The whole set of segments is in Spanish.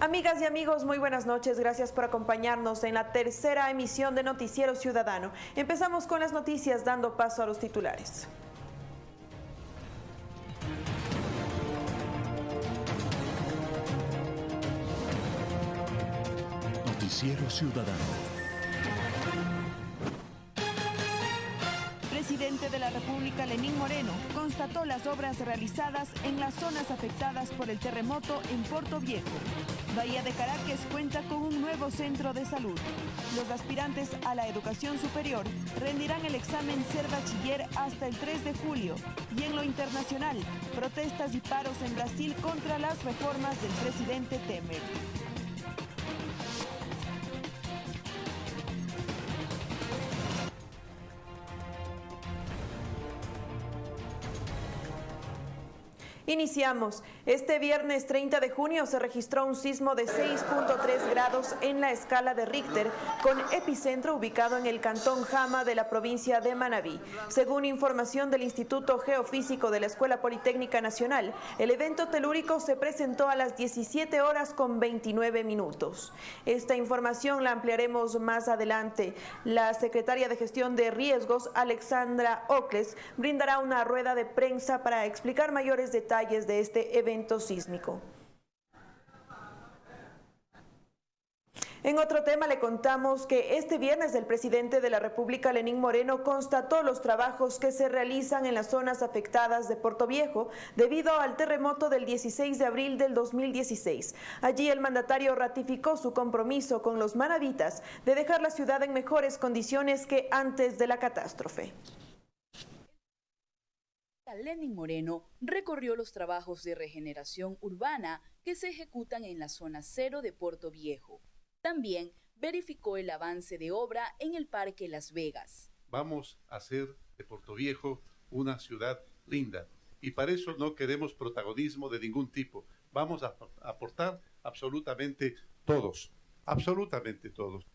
Amigas y amigos, muy buenas noches. Gracias por acompañarnos en la tercera emisión de Noticiero Ciudadano. Empezamos con las noticias dando paso a los titulares. Noticiero Ciudadano. presidente de la República, Lenín Moreno, constató las obras realizadas en las zonas afectadas por el terremoto en Puerto Viejo. Bahía de Caracas cuenta con un nuevo centro de salud. Los aspirantes a la educación superior rendirán el examen ser bachiller hasta el 3 de julio. Y en lo internacional, protestas y paros en Brasil contra las reformas del presidente Temer. Iniciamos. Este viernes 30 de junio se registró un sismo de 6.3 grados en la escala de Richter, con epicentro ubicado en el cantón Jama de la provincia de Manabí. Según información del Instituto Geofísico de la Escuela Politécnica Nacional, el evento telúrico se presentó a las 17 horas con 29 minutos. Esta información la ampliaremos más adelante. La secretaria de Gestión de Riesgos, Alexandra Ocles, brindará una rueda de prensa para explicar mayores detalles de este evento sísmico. En otro tema le contamos que este viernes el presidente de la República, Lenín Moreno, constató los trabajos que se realizan en las zonas afectadas de Puerto Viejo debido al terremoto del 16 de abril del 2016. Allí el mandatario ratificó su compromiso con los manavitas de dejar la ciudad en mejores condiciones que antes de la catástrofe. Lenin Moreno recorrió los trabajos de regeneración urbana que se ejecutan en la zona cero de Puerto Viejo. También verificó el avance de obra en el Parque Las Vegas. Vamos a hacer de Puerto Viejo una ciudad linda y para eso no queremos protagonismo de ningún tipo. Vamos a aportar absolutamente todos, absolutamente todos.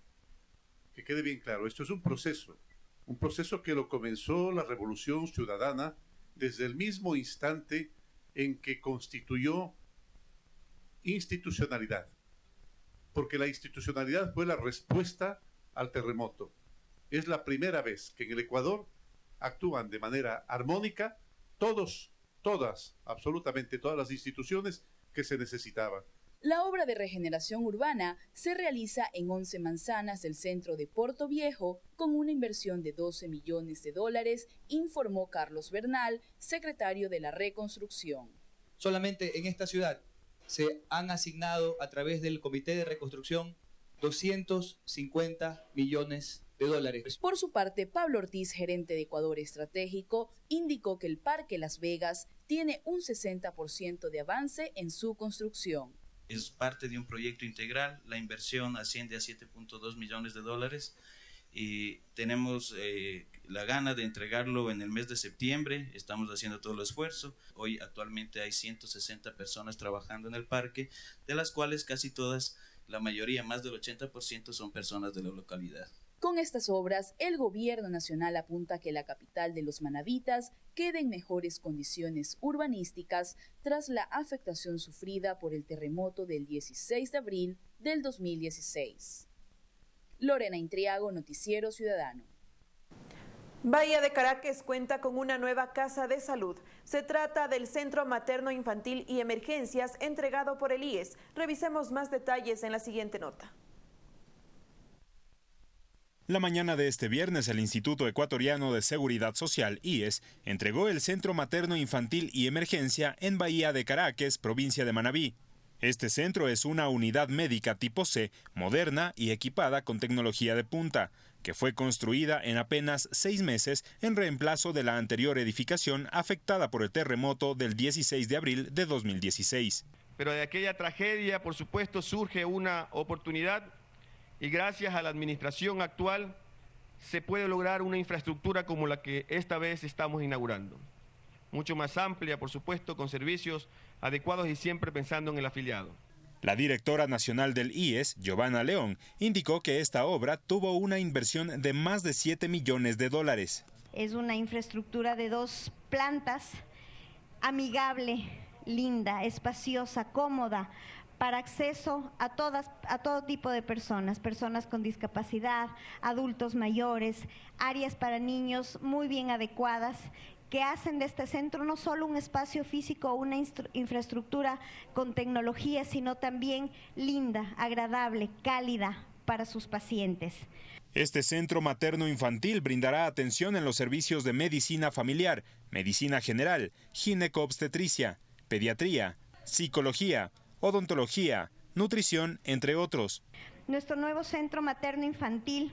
Que quede bien claro, esto es un proceso, un proceso que lo comenzó la Revolución Ciudadana desde el mismo instante en que constituyó institucionalidad, porque la institucionalidad fue la respuesta al terremoto. Es la primera vez que en el Ecuador actúan de manera armónica todos, todas, absolutamente todas las instituciones que se necesitaban. La obra de regeneración urbana se realiza en 11 manzanas del centro de Puerto Viejo con una inversión de 12 millones de dólares, informó Carlos Bernal, secretario de la reconstrucción. Solamente en esta ciudad se han asignado a través del Comité de Reconstrucción 250 millones de dólares. Por su parte, Pablo Ortiz, gerente de Ecuador Estratégico, indicó que el Parque Las Vegas tiene un 60% de avance en su construcción es parte de un proyecto integral, la inversión asciende a 7.2 millones de dólares. Y tenemos eh, la gana de entregarlo en el mes de septiembre, estamos haciendo todo el esfuerzo, hoy actualmente hay 160 personas trabajando en el parque, de las cuales casi todas, la mayoría, más del 80% son personas de la localidad. Con estas obras, el gobierno nacional apunta que la capital de los manavitas quede en mejores condiciones urbanísticas tras la afectación sufrida por el terremoto del 16 de abril del 2016. Lorena Intriago, Noticiero Ciudadano. Bahía de Caracas cuenta con una nueva casa de salud. Se trata del Centro Materno Infantil y Emergencias entregado por el IES. Revisemos más detalles en la siguiente nota. La mañana de este viernes, el Instituto Ecuatoriano de Seguridad Social, IES, entregó el Centro Materno Infantil y Emergencia en Bahía de Caracas, provincia de Manabí. Este centro es una unidad médica tipo C, moderna y equipada con tecnología de punta, que fue construida en apenas seis meses en reemplazo de la anterior edificación afectada por el terremoto del 16 de abril de 2016. Pero de aquella tragedia, por supuesto, surge una oportunidad y gracias a la administración actual se puede lograr una infraestructura como la que esta vez estamos inaugurando. Mucho más amplia, por supuesto, con servicios adecuados y siempre pensando en el afiliado. La directora nacional del IES, Giovanna León, indicó que esta obra tuvo una inversión de más de 7 millones de dólares. Es una infraestructura de dos plantas, amigable, linda, espaciosa, cómoda, para acceso a, todas, a todo tipo de personas, personas con discapacidad, adultos mayores, áreas para niños muy bien adecuadas que hacen de este centro no solo un espacio físico o una infraestructura con tecnología, sino también linda, agradable, cálida para sus pacientes. Este centro materno infantil brindará atención en los servicios de medicina familiar, medicina general, gineco-obstetricia, pediatría, psicología, odontología, nutrición, entre otros. Nuestro nuevo centro materno infantil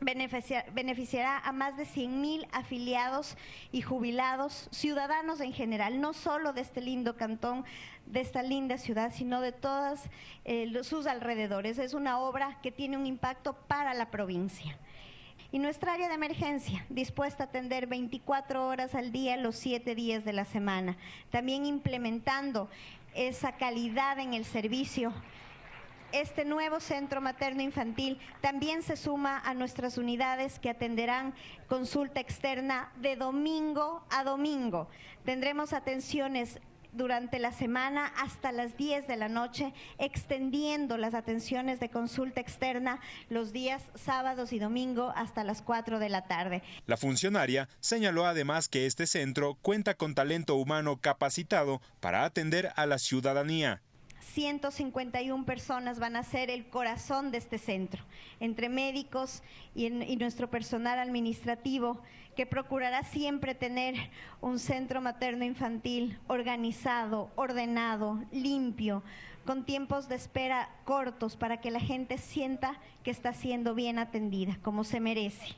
beneficiará a más de 100.000 afiliados y jubilados, ciudadanos en general, no solo de este lindo cantón, de esta linda ciudad, sino de todos eh, sus alrededores. Es una obra que tiene un impacto para la provincia. Y nuestra área de emergencia, dispuesta a atender 24 horas al día, los 7 días de la semana. También implementando esa calidad en el servicio este nuevo centro materno infantil también se suma a nuestras unidades que atenderán consulta externa de domingo a domingo. Tendremos atenciones durante la semana hasta las 10 de la noche, extendiendo las atenciones de consulta externa los días sábados y domingo hasta las 4 de la tarde. La funcionaria señaló además que este centro cuenta con talento humano capacitado para atender a la ciudadanía. 151 personas van a ser el corazón de este centro, entre médicos y, nuestro personal administrativo, que procurará siempre tener un centro materno infantil organizado, ordenado, limpio, con tiempos de espera cortos para que la gente sienta que está siendo bien atendida, como se merece.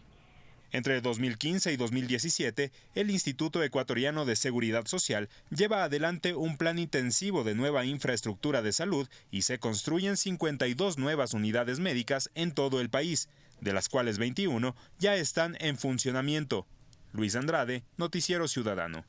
Entre 2015 y 2017, el Instituto Ecuatoriano de Seguridad Social lleva adelante un plan intensivo de nueva infraestructura de salud y se construyen 52 nuevas unidades médicas en todo el país, de las cuales 21 ya están en funcionamiento. Luis Andrade, Noticiero Ciudadano.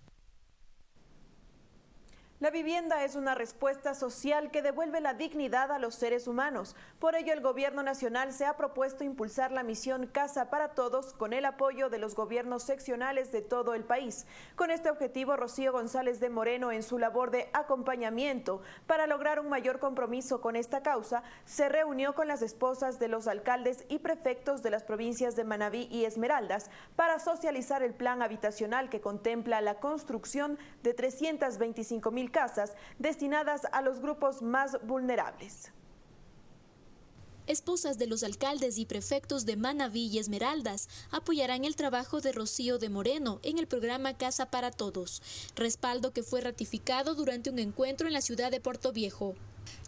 La vivienda es una respuesta social que devuelve la dignidad a los seres humanos. Por ello, el Gobierno Nacional se ha propuesto impulsar la misión Casa para Todos con el apoyo de los gobiernos seccionales de todo el país. Con este objetivo, Rocío González de Moreno, en su labor de acompañamiento para lograr un mayor compromiso con esta causa, se reunió con las esposas de los alcaldes y prefectos de las provincias de Manabí y Esmeraldas para socializar el plan habitacional que contempla la construcción de 325 mil casas destinadas a los grupos más vulnerables. Esposas de los alcaldes y prefectos de Manabí y Esmeraldas apoyarán el trabajo de Rocío de Moreno en el programa Casa para Todos, respaldo que fue ratificado durante un encuentro en la ciudad de Puerto Viejo.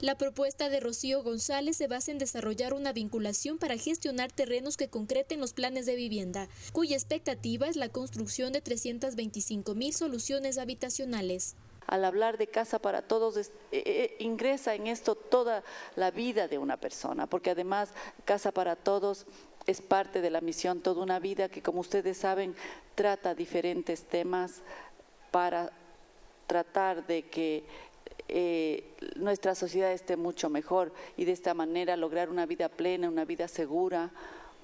La propuesta de Rocío González se basa en desarrollar una vinculación para gestionar terrenos que concreten los planes de vivienda, cuya expectativa es la construcción de 325 mil soluciones habitacionales al hablar de casa para todos, eh, eh, ingresa en esto toda la vida de una persona, porque además casa para todos es parte de la misión Toda una vida que, como ustedes saben, trata diferentes temas para tratar de que eh, nuestra sociedad esté mucho mejor y de esta manera lograr una vida plena, una vida segura,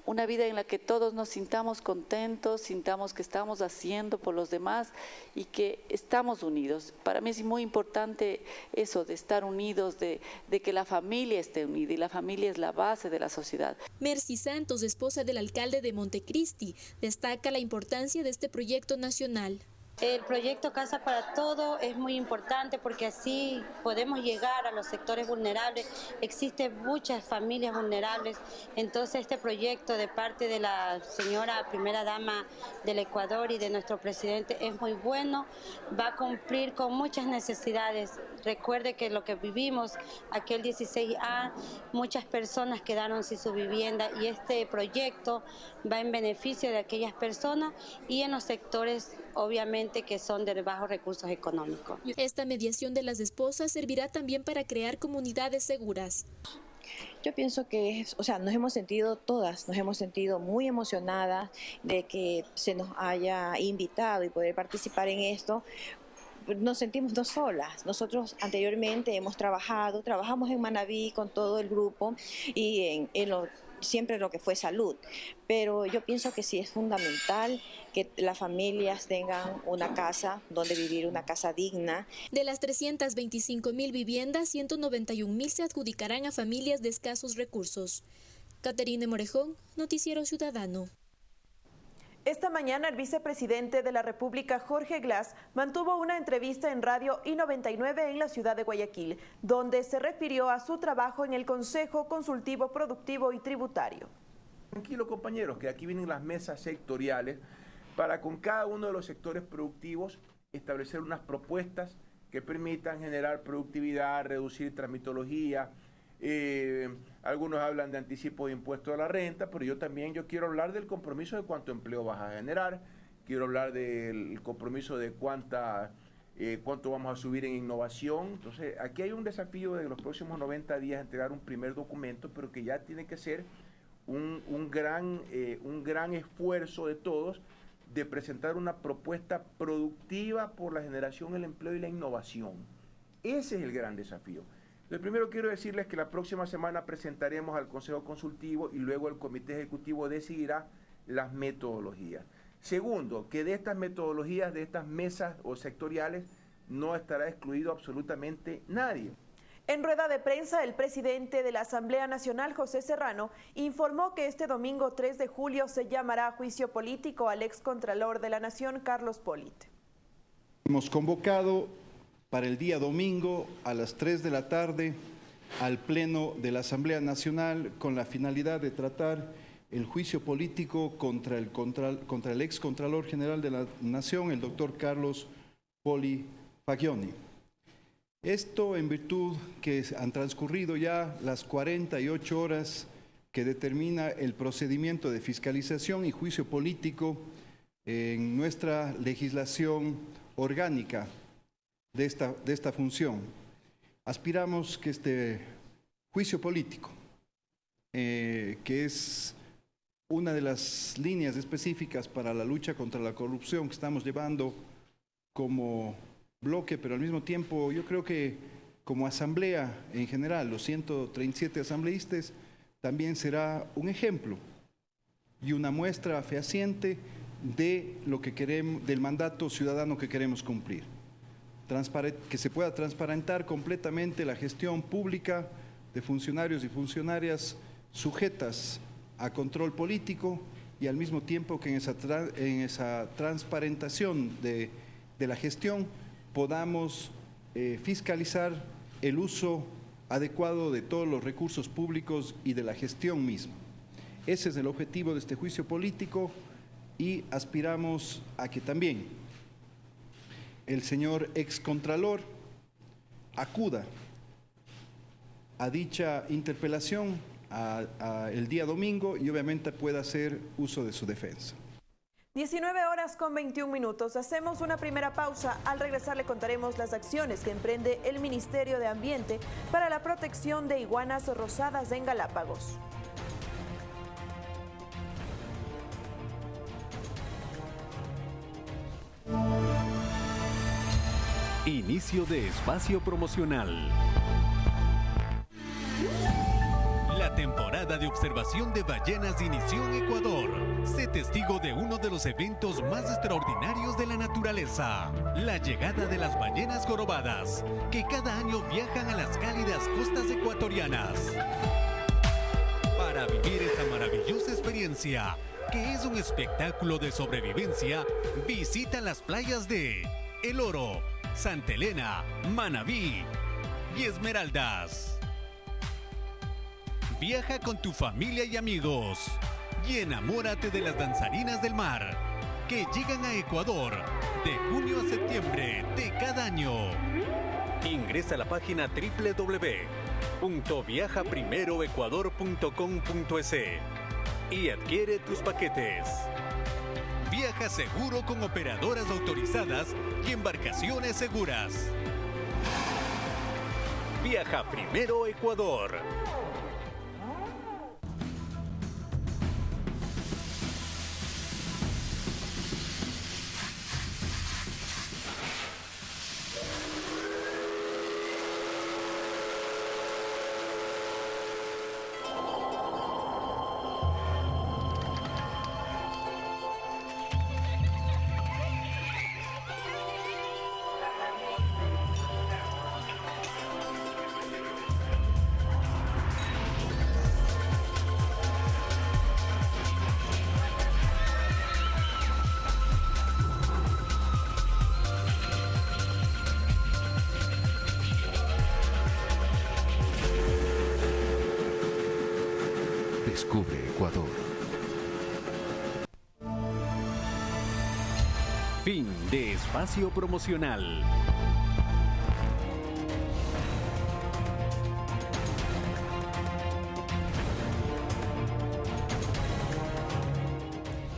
una vida en la que todos nos sintamos contentos, sintamos que estamos haciendo por los demás y que estamos unidos. Para mí es muy importante eso, de estar unidos, de, de que la familia esté unida y la familia es la base de la sociedad. Mercy Santos, esposa del alcalde de Montecristi, destaca la importancia de este proyecto nacional. El proyecto Casa para Todo es muy importante porque así podemos llegar a los sectores vulnerables. Existen muchas familias vulnerables, entonces este proyecto de parte de la señora primera dama del Ecuador y de nuestro presidente es muy bueno, va a cumplir con muchas necesidades. Recuerde que lo que vivimos aquel 16A, muchas personas quedaron sin su vivienda y este proyecto va en beneficio de aquellas personas y en los sectores obviamente que son de bajos recursos económicos. Esta mediación de las esposas servirá también para crear comunidades seguras. Yo pienso que, es, o sea, nos hemos sentido todas, nos hemos sentido muy emocionadas de que se nos haya invitado y poder participar en esto, nos sentimos no solas. Nosotros anteriormente hemos trabajado, trabajamos en Manabí con todo el grupo y en, en, siempre lo que fue salud, pero yo pienso que sí es fundamental que las familias tengan una casa donde vivir, una casa digna. De las 325 mil viviendas, 191 mil se adjudicarán a familias de escasos recursos. Caterine Morejón, Noticiero Ciudadano. Esta mañana el vicepresidente de la República, Jorge Glass, mantuvo una entrevista en Radio I-99 en la ciudad de Guayaquil, donde se refirió a su trabajo en el Consejo Consultivo Productivo y Tributario. Tranquilo compañeros, que aquí vienen las mesas sectoriales para con cada uno de los sectores productivos establecer unas propuestas que permitan generar productividad, reducir tramitología, eh, algunos hablan de anticipo de impuesto a la renta, pero yo también yo quiero hablar del compromiso de cuánto empleo vas a generar, quiero hablar del compromiso de cuánta, eh, cuánto vamos a subir en innovación. Entonces, aquí hay un desafío de los próximos 90 días entregar un primer documento, pero que ya tiene que ser un, un gran, eh, un gran esfuerzo de todos de presentar una propuesta productiva por la generación, el empleo y la innovación. Ese es el gran desafío. Lo primero quiero decirles que la próxima semana presentaremos al Consejo Consultivo y luego el Comité Ejecutivo decidirá las metodologías. Segundo, que de estas metodologías, de estas mesas o sectoriales, no estará excluido absolutamente nadie. En rueda de prensa, el presidente de la Asamblea Nacional, José Serrano, informó que este domingo 3 de julio se llamará a juicio político al excontralor de la Nación, Carlos Polit. Hemos convocado para el día domingo a las 3 de la tarde al Pleno de la Asamblea Nacional con la finalidad de tratar el juicio político contra el, contra, el ex Contralor General de la Nación, el doctor Carlos Poli Fagioni. Esto en virtud que han transcurrido ya las 48 horas que determina el procedimiento de fiscalización y juicio político en nuestra legislación orgánica de esta, de esta función. Aspiramos que este juicio político, eh, que es una de las líneas específicas para la lucha contra la corrupción que estamos llevando como bloque, pero al mismo tiempo yo creo que como asamblea en general, los 137 asambleístas, también será un ejemplo y una muestra fehaciente de lo que queremos, del mandato ciudadano que queremos cumplir que se pueda transparentar completamente la gestión pública de funcionarios y funcionarias sujetas a control político y al mismo tiempo que en esa, en esa transparentación de, la gestión podamos eh, fiscalizar el uso adecuado de todos los recursos públicos y de la gestión misma. Ese es el objetivo de este juicio político y aspiramos a que también el señor excontralor acuda a dicha interpelación el día domingo y obviamente pueda hacer uso de su defensa. 19 horas con 21 minutos. Hacemos una primera pausa. Al regresar le contaremos las acciones que emprende el Ministerio de Ambiente para la protección de iguanas rosadas en Galápagos. Inicio de espacio promocional. La temporada de observación de ballenas inició en Ecuador. Sé testigo de uno de los eventos más extraordinarios de la naturaleza, la llegada de las ballenas jorobadas, que cada año viajan a las cálidas costas ecuatorianas. Para vivir esta maravillosa experiencia, que es un espectáculo de sobrevivencia, visita las playas de El Oro, Santa Elena, Manabí y Esmeraldas. Viaja con tu familia y amigos y enamórate de las danzarinas del mar que llegan a Ecuador de junio a septiembre de cada año. Ingresa a la página www.viajaprimeroecuador.com.es y adquiere tus paquetes. Viaja seguro con operadoras autorizadas y embarcaciones seguras. Viaja primero Ecuador. Espacio promocional.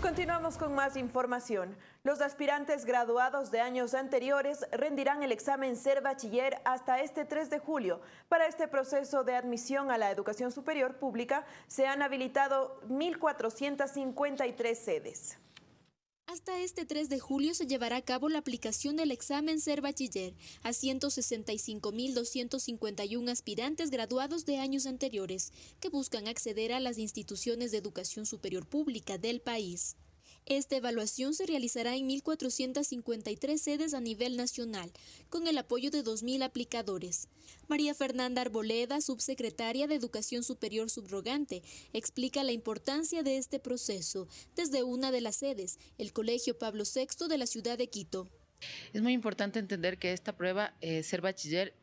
Continuamos con más información. Los aspirantes graduados de años anteriores rendirán el examen Ser Bachiller hasta este 3 de julio. Para este proceso de admisión a la educación superior pública se han habilitado 1.453 sedes. Hasta este 3 de julio se llevará a cabo la aplicación del examen Ser Bachiller a 165.251 aspirantes graduados de años anteriores que buscan acceder a las instituciones de educación superior pública del país. Esta evaluación se realizará en 1.453 sedes a nivel nacional, con el apoyo de 2.000 aplicadores. María Fernanda Arboleda, subsecretaria de Educación Superior Subrogante, explica la importancia de este proceso desde una de las sedes, el Colegio Pablo VI de la ciudad de Quito. Es muy importante entender que esta prueba, eh, ser bachiller,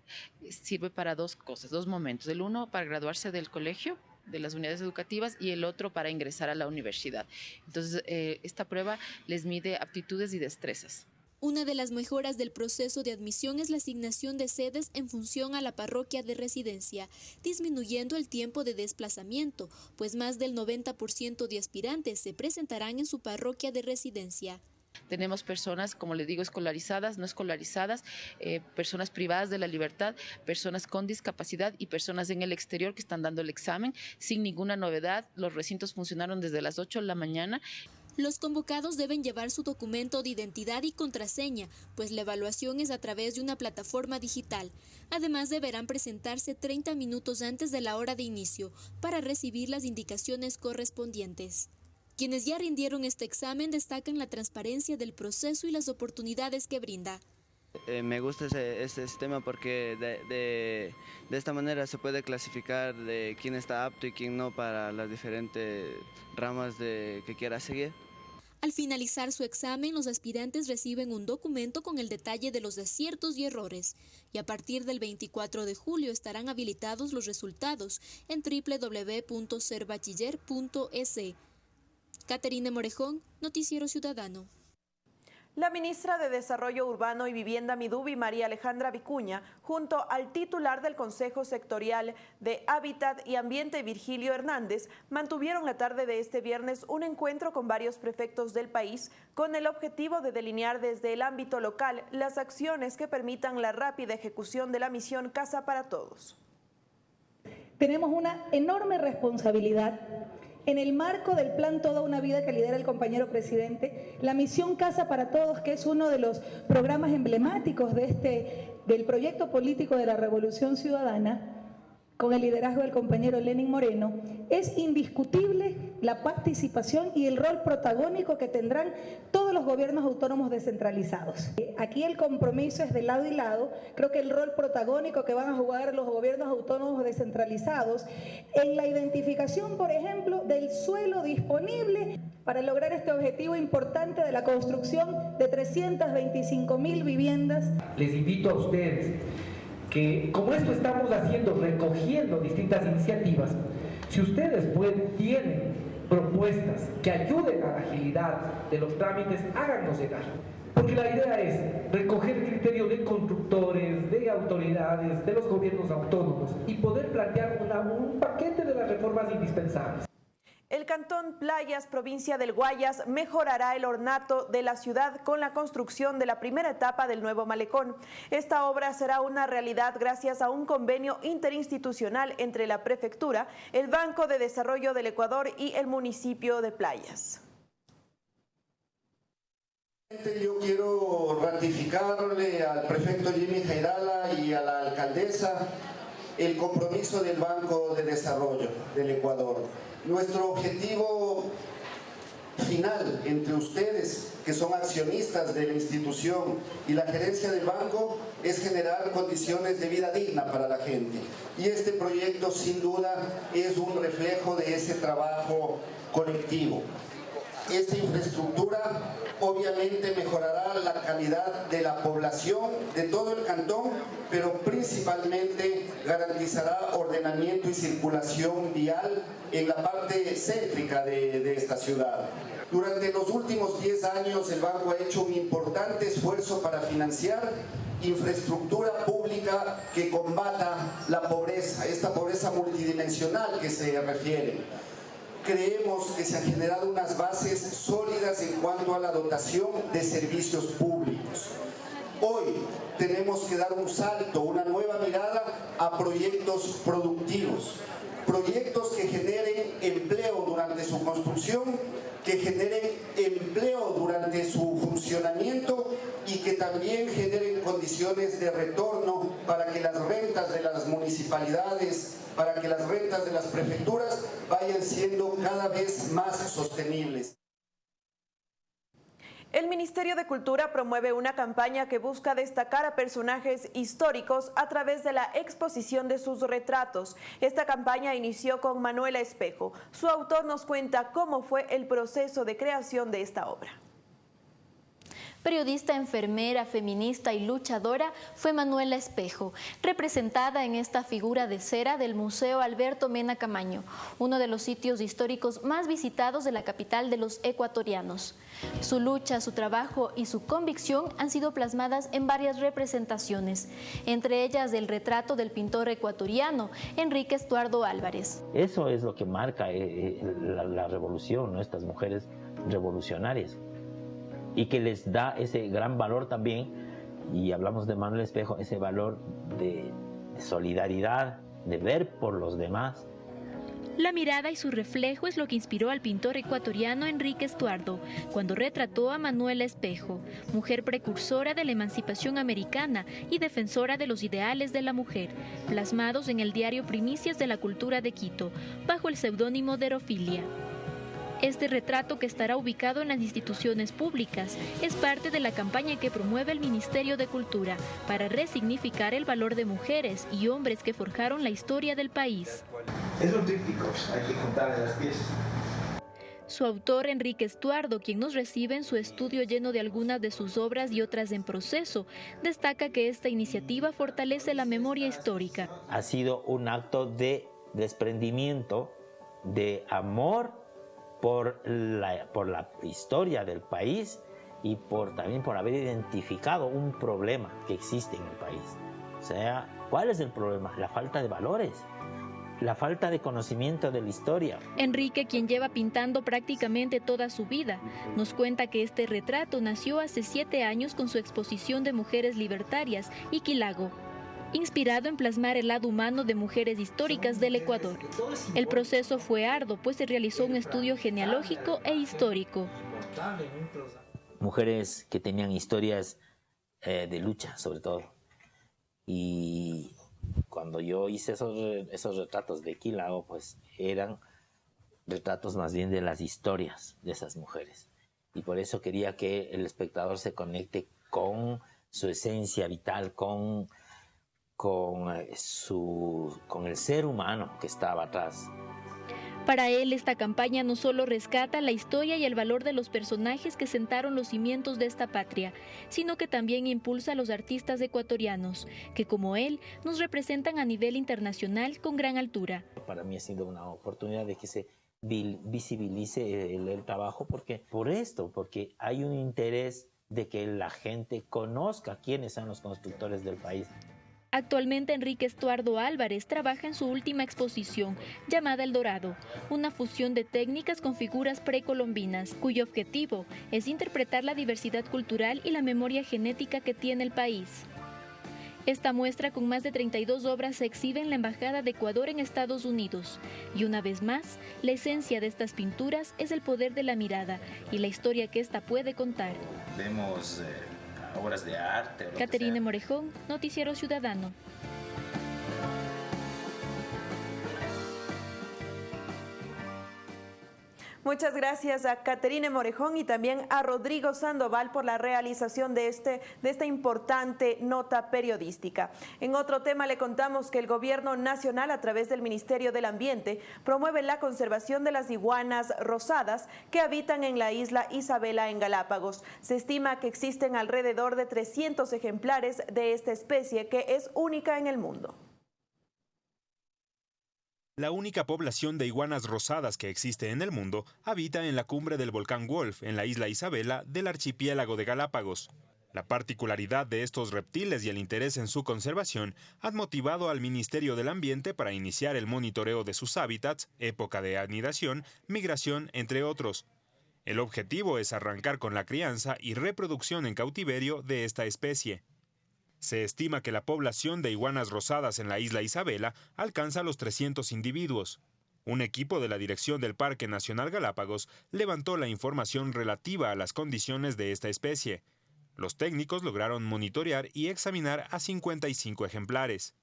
sirve para dos cosas, dos momentos. El uno, para graduarse del colegio de las unidades educativas y el otro para ingresar a la universidad. Entonces, eh, esta prueba les mide aptitudes y destrezas. Una de las mejoras del proceso de admisión es la asignación de sedes en función a la parroquia de residencia, disminuyendo el tiempo de desplazamiento, pues más del 90% de aspirantes se presentarán en su parroquia de residencia. Tenemos personas, como les digo, escolarizadas, no escolarizadas, eh, personas privadas de la libertad, personas con discapacidad y personas en el exterior que están dando el examen sin ninguna novedad. Los recintos funcionaron desde las 8 de la mañana. Los convocados deben llevar su documento de identidad y contraseña, pues la evaluación es a través de una plataforma digital. Además, deberán presentarse 30 minutos antes de la hora de inicio para recibir las indicaciones correspondientes. Quienes ya rindieron este examen destacan la transparencia del proceso y las oportunidades que brinda. Eh, me gusta ese, este sistema porque de, esta manera se puede clasificar de quién está apto y quién no para las diferentes ramas de, que quiera seguir. Al finalizar su examen, los aspirantes reciben un documento con el detalle de los aciertos y errores, y a partir del 24 de julio estarán habilitados los resultados en www.serbachiller.es. Caterina Morejón, Noticiero Ciudadano. La ministra de Desarrollo Urbano y Vivienda Midubi, María Alejandra Vicuña, junto al titular del Consejo Sectorial de Hábitat y Ambiente, Virgilio Hernández, mantuvieron la tarde de este viernes un encuentro con varios prefectos del país con el objetivo de delinear desde el ámbito local las acciones que permitan la rápida ejecución de la misión Casa para Todos. Tenemos una enorme responsabilidad en el marco del plan Toda una Vida que lidera el compañero presidente, la misión Casa para Todos, que es uno de los programas emblemáticos de este, del proyecto político de la Revolución Ciudadana, con el liderazgo del compañero Lenin Moreno, es indiscutible la participación y el rol protagónico que tendrán todos los gobiernos autónomos descentralizados. Aquí el compromiso es de lado y lado. Creo que el rol protagónico que van a jugar los gobiernos autónomos descentralizados en la identificación, por ejemplo, del suelo disponible para lograr este objetivo importante de la construcción de 325 mil viviendas. Les invito a ustedes que como esto estamos haciendo, recogiendo distintas iniciativas, si ustedes tienen propuestas que ayuden a la agilidad de los trámites, háganos llegar. Porque la idea es recoger el criterio de constructores, de autoridades, de los gobiernos autónomos y poder plantear un paquete de las reformas indispensables. El Cantón Playas, provincia del Guayas, mejorará el ornato de la ciudad con la construcción de la primera etapa del nuevo malecón. Esta obra será una realidad gracias a un convenio interinstitucional entre la Prefectura, el Banco de Desarrollo del Ecuador y el municipio de Playas. Yo quiero ratificarle al prefecto Jimmy Jairala y a la alcaldesa el compromiso del Banco de Desarrollo del Ecuador nuestro objetivo final entre ustedes, que son accionistas de la institución y la gerencia del banco, es generar condiciones de vida digna para la gente. Y este proyecto sin duda es un reflejo de ese trabajo colectivo. Esta infraestructura obviamente mejorará la calidad de la población de todo el cantón, pero principalmente garantizará ordenamiento y circulación vial en la parte céntrica de, esta ciudad. Durante los últimos 10 años el banco ha hecho un importante esfuerzo para financiar infraestructura pública que combata la pobreza, esta pobreza multidimensional que se refiere. Creemos que se han generado unas bases sólidas en cuanto a la dotación de servicios públicos. Hoy tenemos que dar un salto, una nueva mirada a proyectos productivos, proyectos que generen empleo durante su construcción que generen empleo durante su funcionamiento y que también generen condiciones de retorno para que las rentas de las municipalidades, para que las rentas de las prefecturas vayan siendo cada vez más sostenibles. El Ministerio de Cultura promueve una campaña que busca destacar a personajes históricos a través de la exposición de sus retratos. Esta campaña inició con Manuela Espejo. Su autor nos cuenta cómo fue el proceso de creación de esta obra. Periodista, enfermera, feminista y luchadora fue Manuela Espejo, representada en esta figura de cera del Museo Alberto Mena Camaño, uno de los sitios históricos más visitados de la capital de los ecuatorianos. Su lucha, su trabajo y su convicción han sido plasmadas en varias representaciones, entre ellas del retrato del pintor ecuatoriano Enrique Estuardo Álvarez. Eso es lo que marca eh, eh, la, revolución, estas mujeres revolucionarias y que les da ese gran valor también, y hablamos de Manuel Espejo, ese valor de solidaridad, de ver por los demás. La mirada y su reflejo es lo que inspiró al pintor ecuatoriano Enrique Estuardo cuando retrató a Manuela Espejo, mujer precursora de la emancipación americana y defensora de los ideales de la mujer, plasmados en el diario Primicias de la Cultura de Quito, bajo el seudónimo de Erofilia. Este retrato que estará ubicado en las instituciones públicas es parte de la campaña que promueve el Ministerio de Cultura para resignificar el valor de mujeres y hombres que forjaron la historia del país. Es un tríptico, hay que juntar las piezas. Su autor, Enrique Estuardo, quien nos recibe en su estudio lleno de algunas de sus obras y otras en proceso, destaca que esta iniciativa fortalece la memoria histórica. Ha sido un acto de desprendimiento, de amor por la, por la historia del país y por, también por haber identificado un problema que existe en el país. O sea, ¿cuál es el problema? La falta de valores, la falta de conocimiento de la historia. Enrique, quien lleva pintando prácticamente toda su vida, nos cuenta que este retrato nació hace siete años con su exposición de mujeres libertarias, Iquilago, inspirado en plasmar el lado humano de mujeres históricas del Ecuador. El proceso fue arduo, pues se realizó un estudio genealógico e histórico. Mujeres que tenían historias eh, de lucha, sobre todo. Y cuando yo hice esos, esos retratos de Quilao, pues eran retratos más bien de las historias de esas mujeres. Y por eso quería que el espectador se conecte con su esencia vital, con con, eh, su, con el ser humano que estaba atrás. Para él, esta campaña no solo rescata la historia y el valor de los personajes que sentaron los cimientos de esta patria, sino que también impulsa a los artistas ecuatorianos, que como él nos representan a nivel internacional con gran altura. Para mí ha sido una oportunidad de que se visibilice el, el trabajo, porque por esto, porque hay un interés de que la gente conozca quiénes son los constructores del país. Actualmente Enrique Estuardo Álvarez trabaja en su última exposición, llamada El Dorado, una fusión de técnicas con figuras precolombinas, cuyo objetivo es interpretar la diversidad cultural y la memoria genética que tiene el país. Esta muestra con más de 32 obras se exhibe en la Embajada de Ecuador en Estados Unidos. Y una vez más, la esencia de estas pinturas es el poder de la mirada y la historia que ésta puede contar. Vemos... Eh, obras de arte. Caterine Morejón, Noticiero Ciudadano. Muchas gracias a Caterine Morejón y también a Rodrigo Sandoval por la realización de, este, de esta importante nota periodística. En otro tema le contamos que el Gobierno Nacional a través del Ministerio del Ambiente promueve la conservación de las iguanas rosadas que habitan en la isla Isabela en Galápagos. Se estima que existen alrededor de 300 ejemplares de esta especie que es única en el mundo. La única población de iguanas rosadas que existe en el mundo habita en la cumbre del volcán Wolf, en la isla Isabela del archipiélago de Galápagos. La particularidad de estos reptiles y el interés en su conservación han motivado al Ministerio del Ambiente para iniciar el monitoreo de sus hábitats, época de anidación, migración, entre otros. El objetivo es arrancar con la crianza y reproducción en cautiverio de esta especie. Se estima que la población de iguanas rosadas en la isla Isabela alcanza los 300 individuos. Un equipo de la Dirección del Parque Nacional Galápagos levantó la información relativa a las condiciones de esta especie. Los técnicos lograron monitorear y examinar a 55 ejemplares.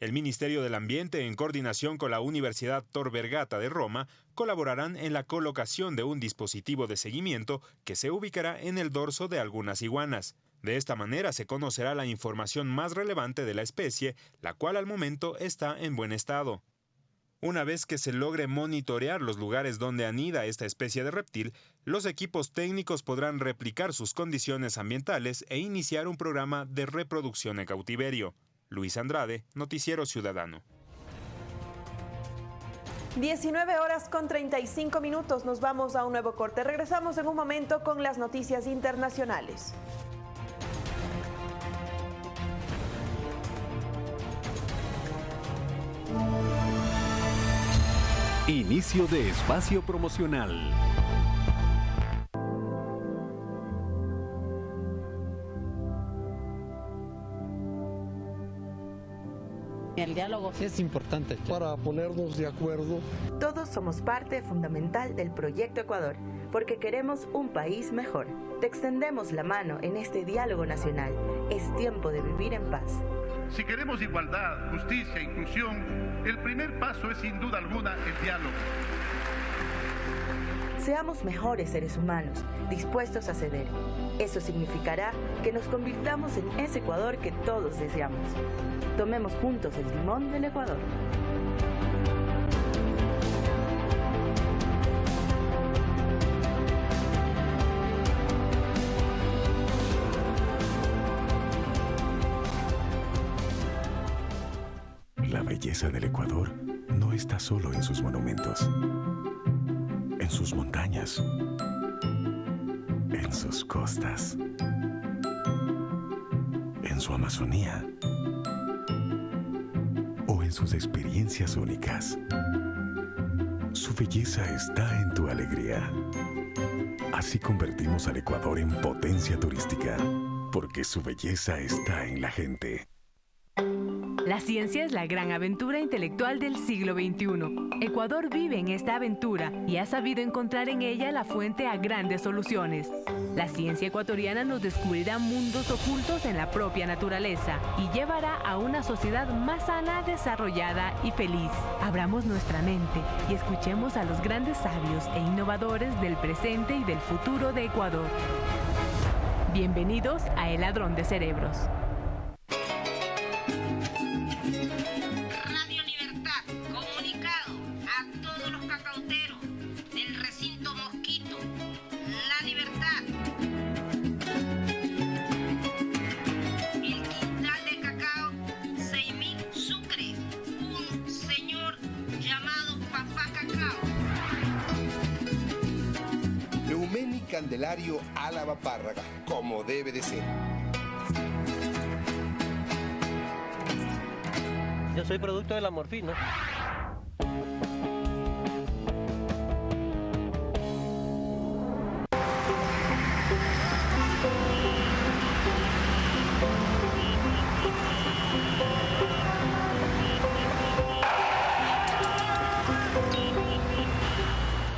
El Ministerio del Ambiente, en coordinación con la Universidad Tor Vergata de Roma, colaborarán en la colocación de un dispositivo de seguimiento que se ubicará en el dorso de algunas iguanas. De esta manera se conocerá la información más relevante de la especie, la cual al momento está en buen estado. Una vez que se logre monitorear los lugares donde anida esta especie de reptil, los equipos técnicos podrán replicar sus condiciones ambientales e iniciar un programa de reproducción en cautiverio. Luis Andrade, Noticiero Ciudadano. 19 horas con 35 minutos, nos vamos a un nuevo corte. Regresamos en un momento con las noticias internacionales. Inicio de espacio promocional. El diálogo es importante para ponernos de acuerdo. Todos somos parte fundamental del proyecto Ecuador, porque queremos un país mejor. Te extendemos la mano en este diálogo nacional. Es tiempo de vivir en paz. Si queremos igualdad, justicia inclusión, el primer paso es sin duda alguna el diálogo. Seamos mejores seres humanos, dispuestos a ceder. Eso significará que nos convirtamos en ese Ecuador que todos deseamos. Tomemos juntos el timón del Ecuador. La belleza del Ecuador no está solo en sus monumentos, en sus montañas, en sus costas, en su Amazonía o en sus experiencias únicas. Su belleza está en tu alegría. Así convertimos al Ecuador en potencia turística, porque su belleza está en la gente. La ciencia es la gran aventura intelectual del siglo XXI. Ecuador vive en esta aventura y ha sabido encontrar en ella la fuente a grandes soluciones. La ciencia ecuatoriana nos descubrirá mundos ocultos en la propia naturaleza y llevará a una sociedad más sana, desarrollada y feliz. Abramos nuestra mente y escuchemos a los grandes sabios e innovadores del presente y del futuro de Ecuador. Bienvenidos a El Ladrón de Cerebros. De la morfina.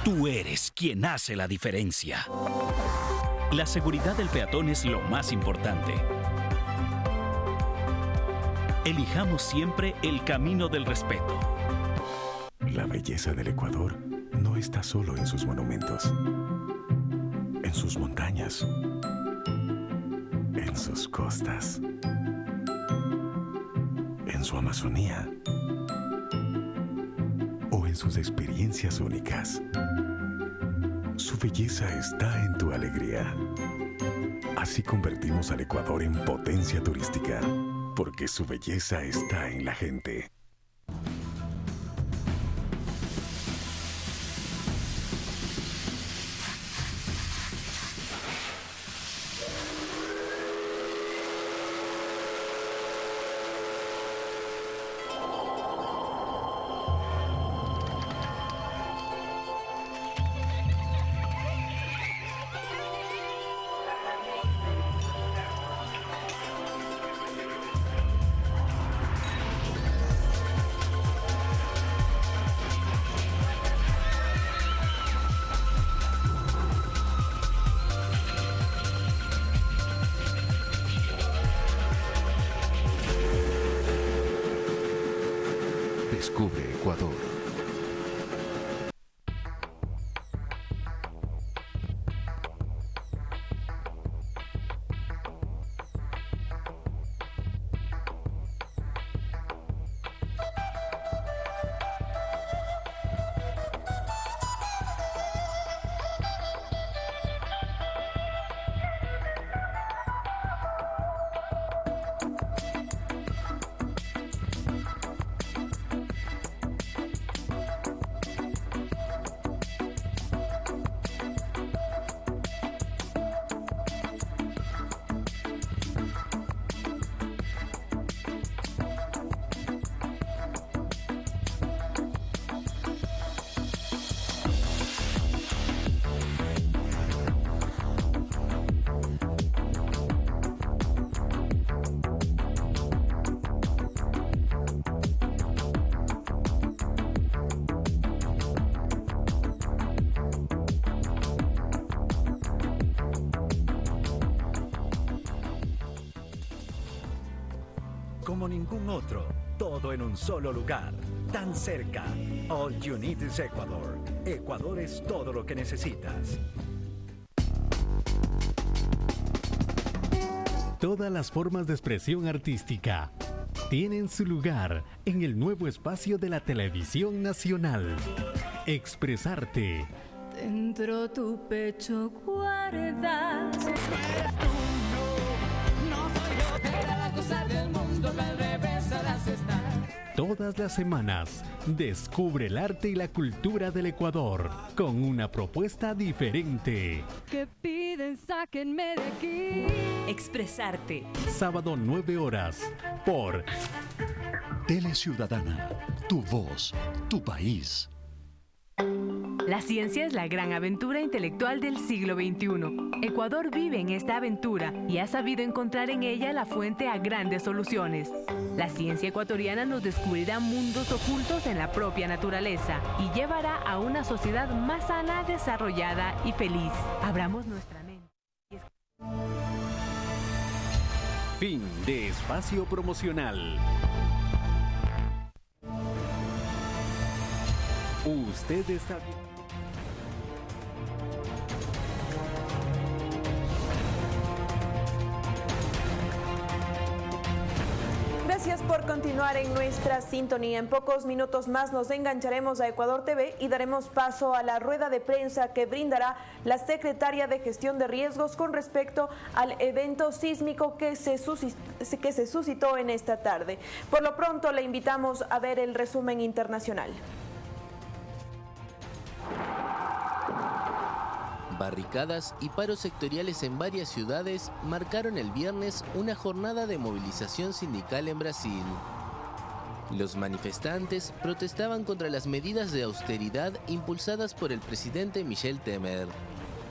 Tú eres quien hace la diferencia. La seguridad del peatón es lo más importante. Elijamos siempre el camino del respeto. La belleza del Ecuador no está solo en sus monumentos, en sus montañas, en sus costas, en su Amazonía o en sus experiencias únicas. Su belleza está en tu alegría. Así convertimos al Ecuador en potencia turística, porque su belleza está en la gente. Solo lugar, tan cerca. All you need is Ecuador. Ecuador es todo lo que necesitas. Todas las formas de expresión artística tienen su lugar en el nuevo espacio de la televisión nacional. Expresarte. Dentro tu pecho guardas. Todas las semanas, descubre el arte y la cultura del Ecuador con una propuesta diferente. Que piden, sáquenme de aquí. Expresarte. Sábado 9 horas por Tele Ciudadana, tu voz, tu país. La ciencia es la gran aventura intelectual del siglo XXI. Ecuador vive en esta aventura y ha sabido encontrar en ella la fuente a grandes soluciones. La ciencia ecuatoriana nos descubrirá mundos ocultos en la propia naturaleza y llevará a una sociedad más sana, desarrollada y feliz. Abramos nuestra mente. Fin de espacio promocional. Usted está bien. Gracias por continuar en nuestra sintonía. En pocos minutos más nos engancharemos a Ecuador TV y daremos paso a la rueda de prensa que brindará la secretaria de Gestión de Riesgos con respecto al evento sísmico que se, que se suscitó en esta tarde. Por lo pronto le invitamos a ver el resumen internacional. Barricadas y paros sectoriales en varias ciudades marcaron el viernes una jornada de movilización sindical en Brasil. Los manifestantes protestaban contra las medidas de austeridad impulsadas por el presidente Michel Temer.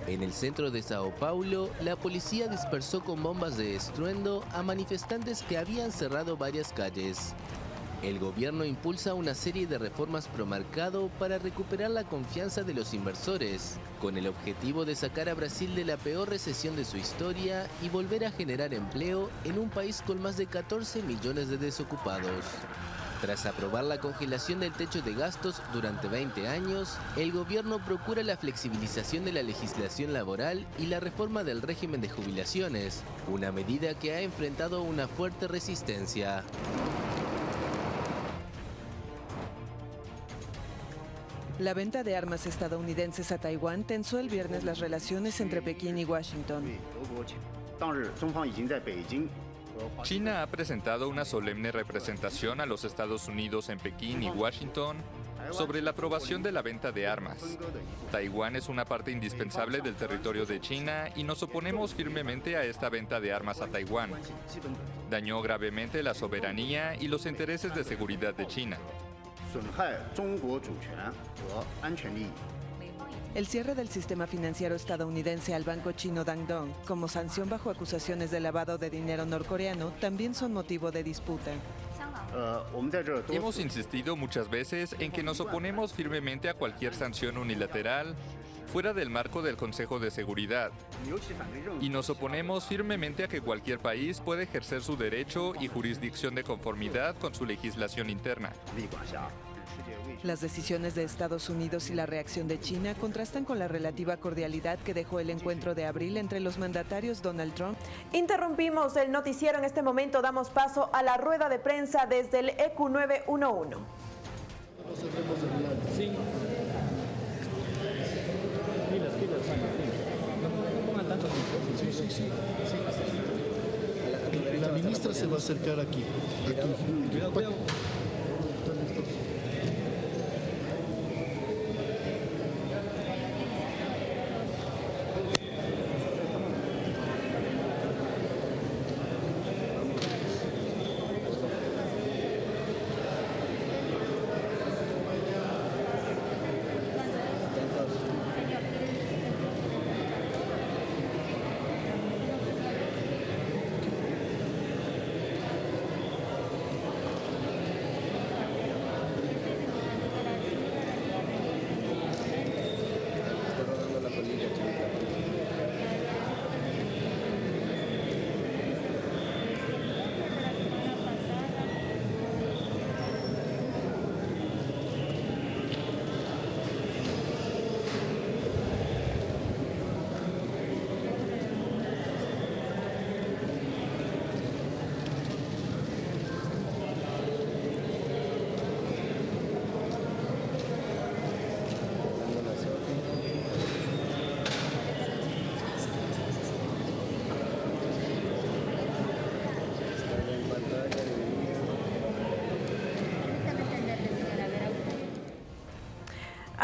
En el centro de Sao Paulo, la policía dispersó con bombas de estruendo a manifestantes que habían cerrado varias calles. El gobierno impulsa una serie de reformas pro mercado para recuperar la confianza de los inversores, con el objetivo de sacar a Brasil de la peor recesión de su historia y volver a generar empleo en un país con más de 14 millones de desocupados. Tras aprobar la congelación del techo de gastos durante 20 años, el gobierno procura la flexibilización de la legislación laboral y la reforma del régimen de jubilaciones, una medida que ha enfrentado una fuerte resistencia. La venta de armas estadounidenses a Taiwán tensó el viernes las relaciones entre Pekín y Washington. China ha presentado una solemne representación a los Estados Unidos en Pekín y Washington sobre la aprobación de la venta de armas. Taiwán es una parte indispensable del territorio de China y nos oponemos firmemente a esta venta de armas a Taiwán. Dañó gravemente la soberanía y los intereses de seguridad de China. El cierre del sistema financiero estadounidense al banco chino Dangdong como sanción bajo acusaciones de lavado de dinero norcoreano también son motivo de disputa. Hemos insistido muchas veces en que nos oponemos firmemente a cualquier sanción unilateral fuera del marco del Consejo de Seguridad. Y nos oponemos firmemente a que cualquier país pueda ejercer su derecho y jurisdicción de conformidad con su legislación interna. Las decisiones de Estados Unidos y la reacción de China contrastan con la relativa cordialidad que dejó el encuentro de abril entre los mandatarios Donald Trump. Interrumpimos el noticiero en este momento, damos paso a la rueda de prensa desde el EQ 911. La ministra se va a acercar aquí. aquí.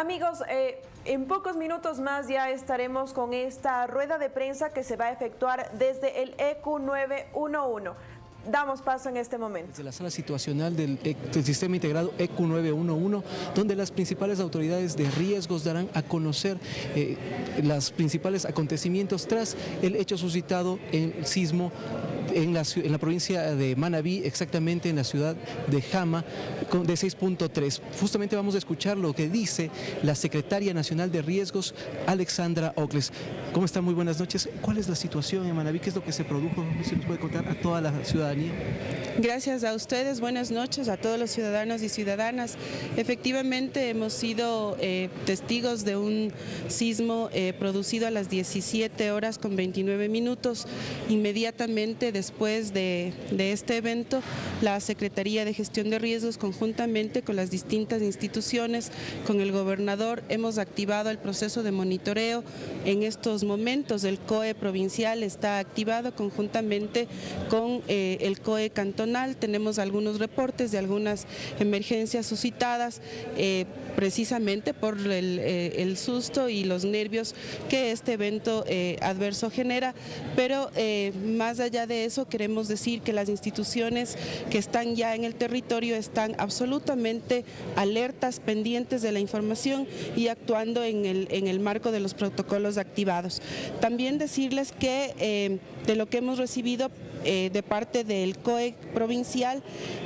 Amigos, eh, en pocos minutos más ya estaremos con esta rueda de prensa que se va a efectuar desde el EQ 911. Damos paso en este momento. Desde la sala situacional del, Sistema Integrado EQ 911, donde las principales autoridades de riesgos darán a conocer eh, los principales acontecimientos tras el hecho suscitado en el sismo en la, provincia de Manabí, exactamente en la ciudad de Jama, de 6.3. Justamente vamos a escuchar lo que dice la secretaria nacional de riesgos, Alexandra Ocles. ¿Cómo está? Muy buenas noches. ¿Cuál es la situación en Manabí? ¿Qué es lo que se produjo? ¿Se nos puede contar a toda la ciudadanía? Gracias a ustedes, buenas noches a todos los ciudadanos y ciudadanas. Efectivamente hemos sido eh, testigos de un sismo eh, producido a las 17 horas con 29 minutos. Inmediatamente después de, de este evento, la Secretaría de Gestión de Riesgos, conjuntamente con las distintas instituciones, con el gobernador, hemos activado el proceso de monitoreo. En estos momentos el COE provincial está activado conjuntamente con eh, el COE cantonal. Tenemos algunos reportes de algunas emergencias suscitadas eh, precisamente por el, eh, el susto y los nervios que este evento eh, adverso genera, pero eh, más allá de eso queremos decir que las instituciones que están ya en el territorio están absolutamente alertas, pendientes de la información y actuando en el, en el marco de los protocolos activados. También decirles que eh, de lo que hemos recibido eh, de parte del COE provincial,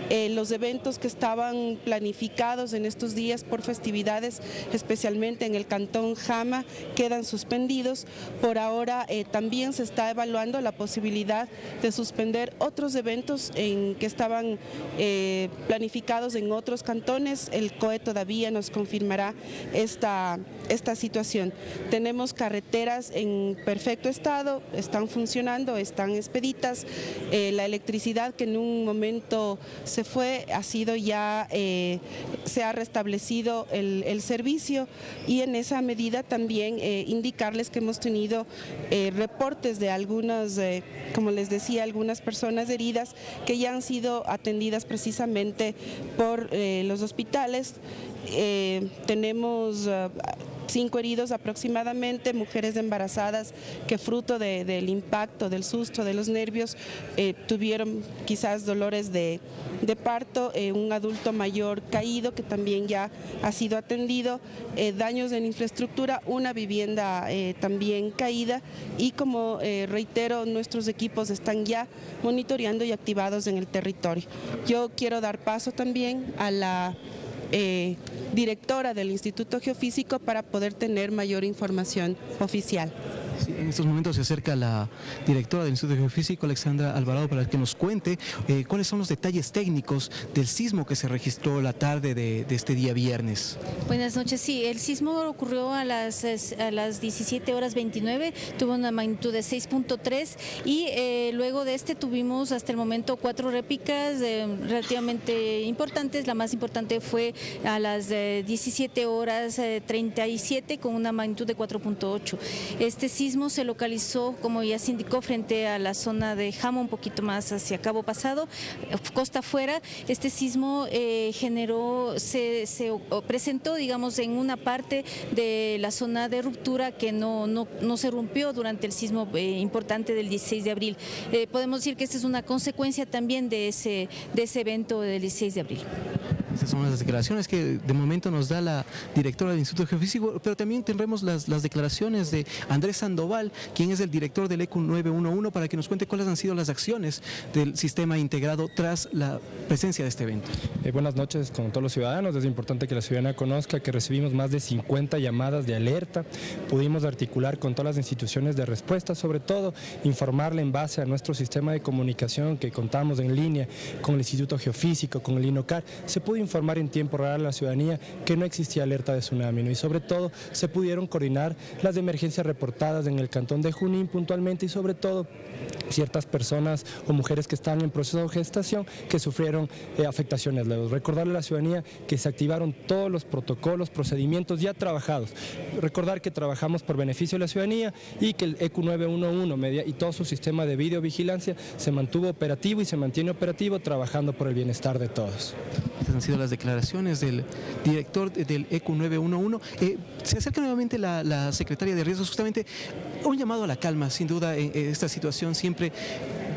eh, los eventos que estaban planificados en estos días por festividades, especialmente en el cantón Jama, quedan suspendidos. Por ahora eh, también se está evaluando la posibilidad de suspender otros eventos en que estaban eh, planificados en otros cantones. El COE todavía nos confirmará esta, esta situación. Tenemos carreteras en perfecto estado, están funcionando, están expeditas. Eh, la electricidad que en un momento se fue ha sido ya, eh, se ha restablecido el, servicio y en esa medida también indicarles que hemos tenido reportes de algunas, como les decía, algunas personas heridas que ya han sido atendidas precisamente por eh, los hospitales. Eh, tenemos cinco heridos aproximadamente, mujeres embarazadas que fruto del impacto, del susto, de los nervios, eh, tuvieron quizás dolores de, parto, eh, un adulto mayor caído que también ya ha sido atendido, eh, daños en infraestructura, una vivienda también caída y como reitero, nuestros equipos están ya monitoreando y activados en el territorio. Yo quiero dar paso también a la directora del Instituto Geofísico para poder tener mayor información oficial en estos momentos se acerca la directora del Instituto Geofísico, Alexandra Alvarado, para que nos cuente eh, cuáles son los detalles técnicos del sismo que se registró la tarde de, este día viernes. Buenas noches, sí, el sismo ocurrió a las, a las 17 horas 29, tuvo una magnitud de 6.3 y eh, luego de este tuvimos hasta el momento cuatro réplicas eh, relativamente importantes, la más importante fue a las 17 horas 37 con una magnitud de 4.8. Este sismo se localizó, como ya se indicó, frente a la zona de Jamo, un poquito más hacia Cabo Pasado, costa afuera. Este sismo eh, generó, se, presentó, digamos, en una parte de la zona de ruptura que no, no, se rompió durante el sismo eh, importante del 16 de abril. Eh, podemos decir que esta es una consecuencia también de ese, de ese evento del 16 de abril. Estas son las declaraciones que de momento nos da la directora del Instituto Geofísico, pero también tendremos las, las declaraciones de Andrés Sandoval, quien es el director del ECU 911, para que nos cuente cuáles han sido las acciones del sistema integrado tras la presencia de este evento. Eh, buenas noches con todos los ciudadanos. Es importante que la ciudadanía conozca que recibimos más de 50 llamadas de alerta. Pudimos articular con todas las instituciones de respuesta, sobre todo informarle en base a nuestro sistema de comunicación que contamos en línea con el Instituto Geofísico, con el INOCAR. Se pudo informar en tiempo real a la ciudadanía que no existía alerta de tsunami y sobre todo se pudieron coordinar las emergencias reportadas en el cantón de Junín puntualmente y sobre todo ciertas personas o mujeres que están en proceso de gestación que sufrieron eh, afectaciones. Recordarle a la ciudadanía que se activaron todos los protocolos, procedimientos ya trabajados. Recordar que trabajamos por beneficio de la ciudadanía y que el EQ 911 media, y todo su sistema de videovigilancia se mantuvo operativo y se mantiene operativo trabajando por el bienestar de todos las declaraciones del director del ECU 911. Eh, se acerca nuevamente la, secretaria de Riesgos, justamente un llamado a la calma, sin duda, esta situación siempre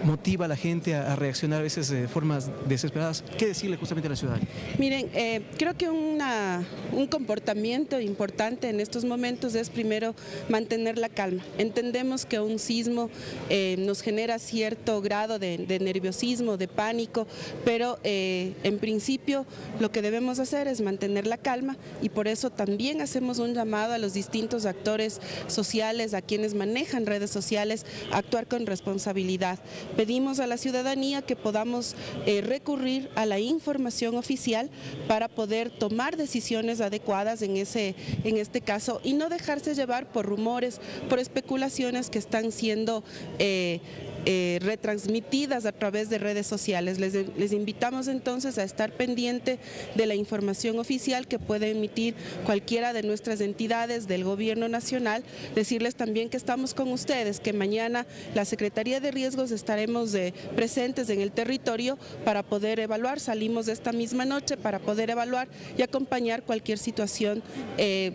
motiva a la gente a, reaccionar a veces de formas desesperadas. ¿Qué decirle justamente a la ciudad? Miren, eh, creo que un comportamiento importante en estos momentos es primero mantener la calma. Entendemos que un sismo eh, nos genera cierto grado de, nerviosismo, de pánico, pero eh, en principio lo que debemos hacer es mantener la calma y por eso también hacemos un llamado a los distintos actores sociales, a quienes manejan redes sociales, a actuar con responsabilidad pedimos a la ciudadanía que podamos eh, recurrir a la información oficial para poder tomar decisiones adecuadas en, ese, en este caso y no dejarse llevar por rumores, por especulaciones que están siendo eh, eh, retransmitidas a través de redes sociales. Les, invitamos entonces a estar pendiente de la información oficial que puede emitir cualquiera de nuestras entidades del gobierno nacional. Decirles también que estamos con ustedes, que mañana la Secretaría de Riesgos estaremos eh, presentes en el territorio para poder evaluar. Salimos esta misma noche para poder evaluar y acompañar cualquier situación eh,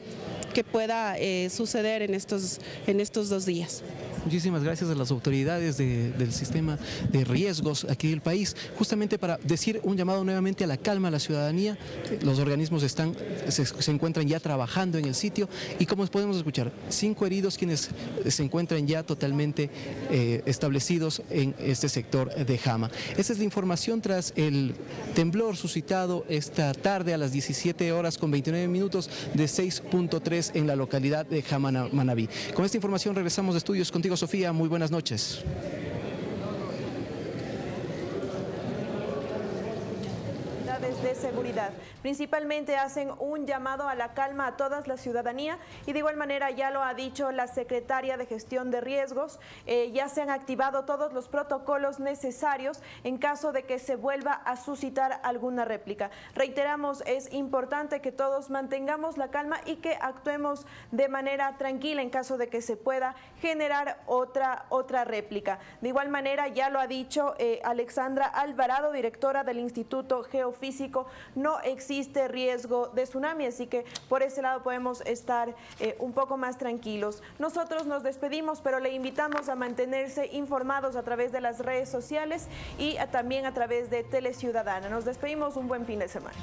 que pueda suceder en estos, en estos dos días. Muchísimas gracias a las autoridades del sistema de riesgos aquí del país, justamente para decir un llamado nuevamente a la calma a la ciudadanía. Los organismos están, se, encuentran ya trabajando en el sitio y como podemos escuchar, cinco heridos quienes se encuentran ya totalmente eh, establecidos en este sector de Jama. Esta es la información tras el temblor suscitado esta tarde a las 17 horas con 29 minutos de 6.3 en la localidad de Jama Manabí. Con esta información regresamos de estudios contigo Sofía, muy buenas noches. autoridades de seguridad. Principalmente hacen un llamado a la calma a toda la ciudadanía y de igual manera ya lo ha dicho la secretaria de Gestión de Riesgos, eh, ya se han activado todos los protocolos necesarios en caso de que se vuelva a suscitar alguna réplica. Reiteramos, es importante que todos mantengamos la calma y que actuemos de manera tranquila en caso de que se pueda generar otra, otra réplica. De igual manera, ya lo ha dicho eh, Alexandra Alvarado, directora del Instituto Geofísico, no existe riesgo de tsunami, así que por ese lado podemos estar eh, un poco más tranquilos. Nosotros nos despedimos, pero le invitamos a mantenerse informados a través de las redes sociales y también a través de Teleciudadana. Nos despedimos, un buen fin de semana.